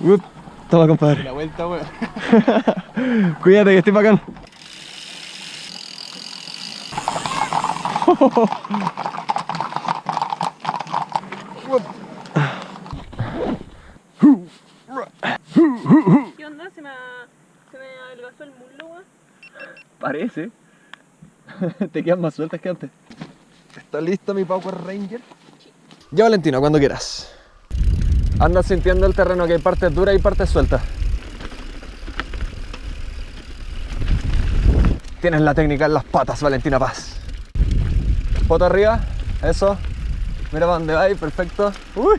Up. Toma, compadre. La vuelta, weón. Cuídate que estoy bacán. ¿Qué onda? ¿Se me, se me adelgazó el muslo, weón? Parece. Te quedan más sueltas que antes. ¿Está listo mi Power Ranger? Ya Valentina, cuando quieras. Anda sintiendo el terreno que hay partes duras y partes sueltas. Tienes la técnica en las patas, Valentina Paz. Foto arriba, eso. Mira para dónde vais, perfecto. Uy.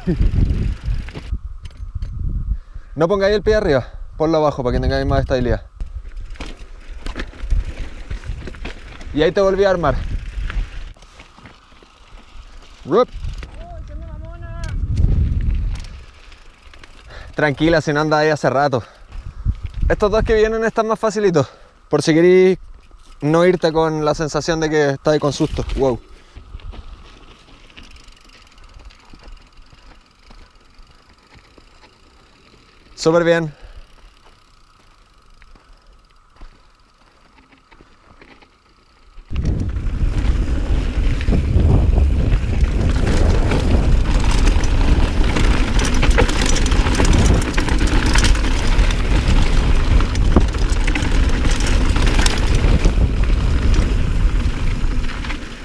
No pongáis el pie arriba, ponlo abajo para que tengáis más estabilidad. Y ahí te volví a armar. ¡Uy, qué onda, mamona! Tranquila, si no andas ahí hace rato. Estos dos que vienen están más facilitos. Por si queréis no irte con la sensación de que estás con susto. Wow. Súper bien.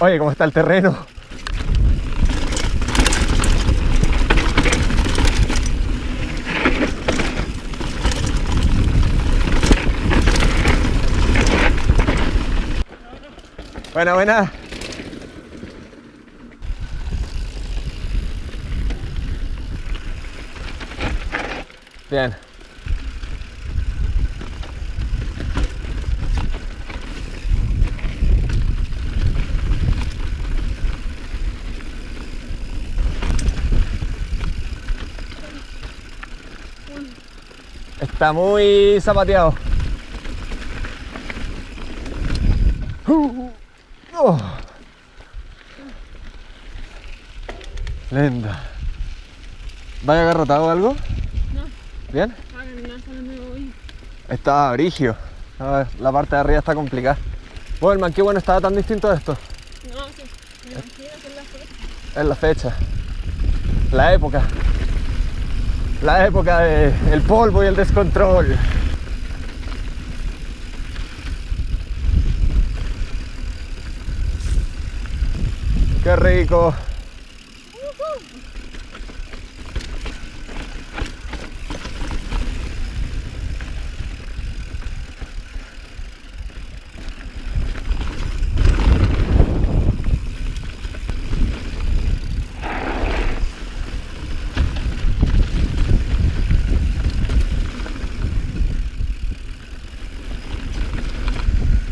Oye, ¿cómo está el terreno? Buena, buena. Bien. Está muy zapateado. Uh, oh. Linda. ¿Vaya agarrotado o algo? No, ¿Bien? Está brigio. La parte de arriba está complicada. Bueno, el man, qué bueno estaba tan distinto de esto. No, sí, me imagino que es la fecha. Es la fecha. La época. La época de el polvo y el descontrol. Qué rico.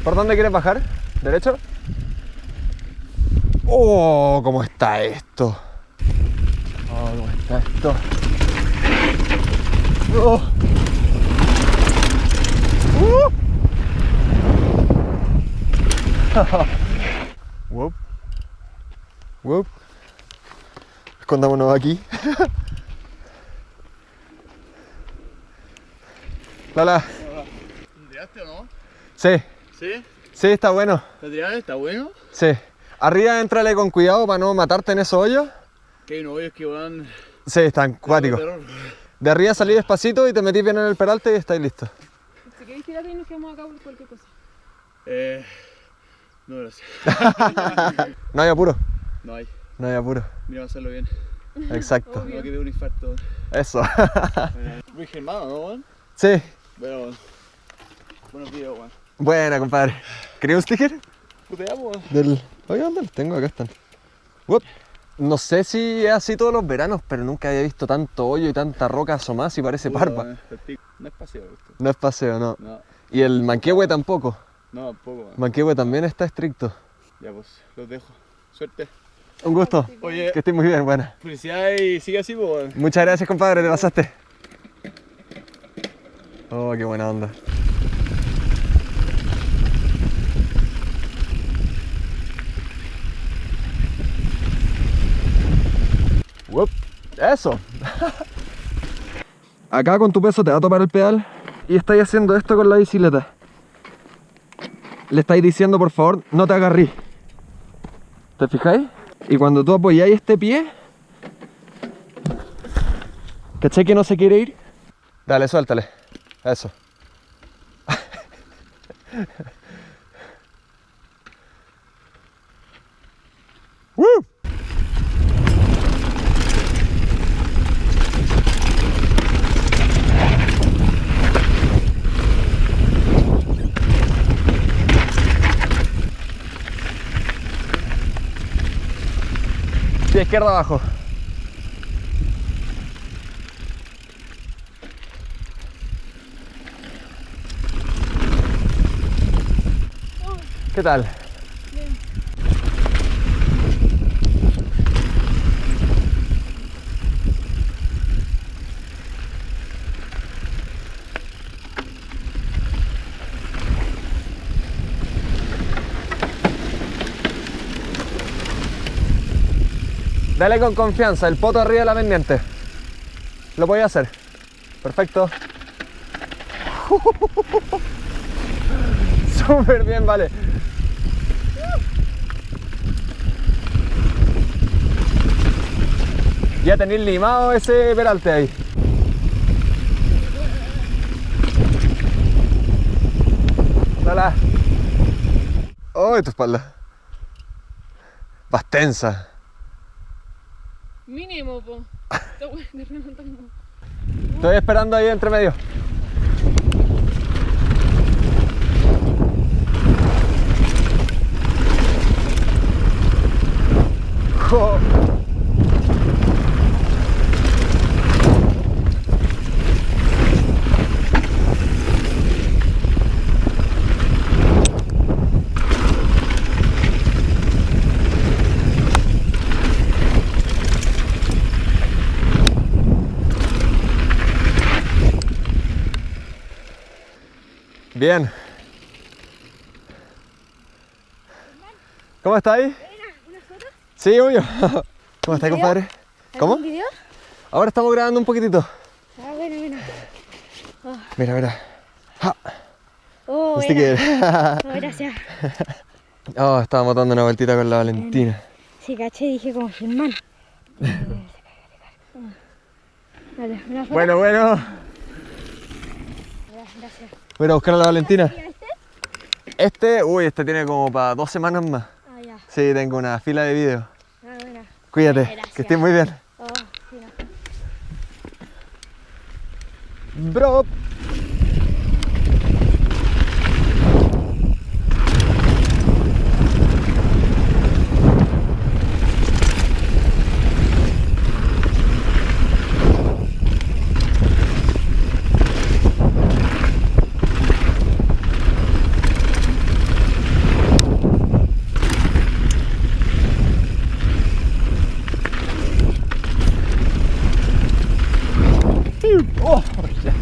¿Por dónde quieres bajar? ¿Derecho? ¡Oh! ¿Cómo está esto? ¡Oh! ¿Cómo está esto? ¡Oh! ¡Uh! Whoop. Whoop. Escondámonos aquí. Lala. ¿Tiraste o no? Sí, ¿Sí? sí, está bueno. ¿Está bueno? Sí. Arriba entrale con cuidado para no matarte en esos hoyos. Que hay unos hoyos que van... Sí, están cuáticos. De arriba salí despacito y te metís bien en el peralte y estáis listos. Si queréis tirar y nos quedamos acá por cualquier cosa. Eh... No, gracias. No hay apuro, No hay. no hay apuro. Mira, hacerlo bien. Exacto. Obvio. No que un infarto. Eso. Muy germano, ¿no, weón? Sí. Bueno. Buenos videos, weón. Buena, compadre. ¿Quería un sticker? Puteamos. Del... Oye, ¿dónde los tengo? Acá están. Uop. No sé si es así todos los veranos, pero nunca había visto tanto hoyo y tanta roca asomada y parece parpa. No es paseo esto. No es paseo, no. No, Y el manquehue tampoco. no, tampoco, weón. Manquehue también está estricto. Ya pues, los dejo. Suerte. Un gusto. Oye, Que estés muy bien, buena. felicidades y sigue así, pues. Muchas gracias, compadre, te pasaste. Oh, qué buena onda. Eso. acá con tu peso te va a topar el pedal y estáis haciendo esto con la bicicleta. Le estáis diciendo, por favor, no te agarrí. ¿Te fijáis? Y cuando tú apoyáis este pie, ¿cachai que no se quiere ir? Dale, suéltale. Eso. ¡Woo! Pie izquierdo abajo. ¿Qué tal? Dale con confianza, el poto arriba de la pendiente. Lo voy a hacer. Perfecto. Súper bien, vale. Ya tenéis limado ese peralte ahí. Dale. ¡Oh, tu espalda! Vas tensa. Mínimo, po. Estoy esperando ahí entre medio. Jo. Bien. ¿Cómo estáis? Sí, obvio. ¿Cómo estáis, compadre? ¿Cómo? ¿Un video? Ahora estamos grabando un poquitito. Ah, bueno, bueno. Mira, mira. Ja, Oh, bueno. que- Oh, gracias. Oh, estábamos dando una vueltita con la Valentina. Sí, caché, dije como Germán. Dale, una foto. Bueno, bueno. Gracias. Voy a ir a buscar a la Valentina. ¿Y a este? Este, uy, este tiene como para dos semanas más. Ah, ya. Sí, tengo una fila de videos. Ah, bueno. Cuídate, Gracias. que estés muy bien. Oh, sí, no. Bro. Oh, ya.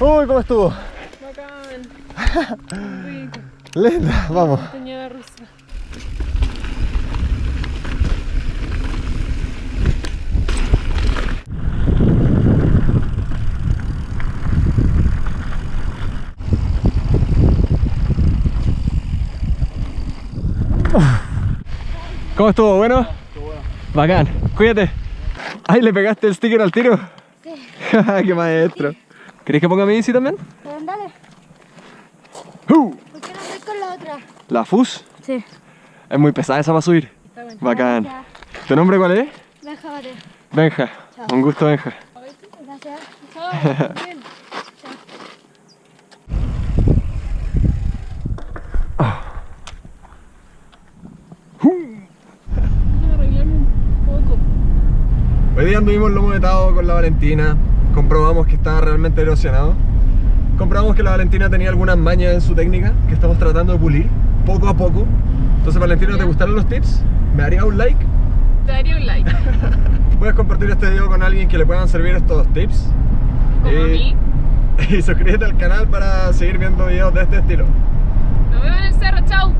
Uy, ¿cómo estuvo? Bacán. Rico. Linda, vamos. Montaña rusa. ¿Cómo estuvo? ¿Bueno? Bacán. Cuídate. Ay, ¿le pegaste el sticker al tiro? Sí. ¡Qué maestro! ¿Querés que ponga mi bici también? Pero dale. ¡Uh! ¿Por qué no voy con la otra? La FUS Sí. es muy pesada esa para subir. Está bueno. Bacán. ¿Tu nombre cuál es? Déjate. Benja. Chao. Un gusto, Benja. Gracias. Chao. Bien. Hoy día anduvimos lomo vetado con la Valentina. Comprobamos que estaba realmente erosionado. Comprobamos que la Valentina tenía algunas mañas en su técnica que estamos tratando de pulir poco a poco. Entonces, Valentina, ¿te gustaron los tips? ¿Me haría un like? Te daría un like. Puedes compartir este video con alguien que le puedan servir estos tips. Como a mí. Y suscríbete al canal para seguir viendo videos de este estilo. Nos vemos en el cerro. Chao.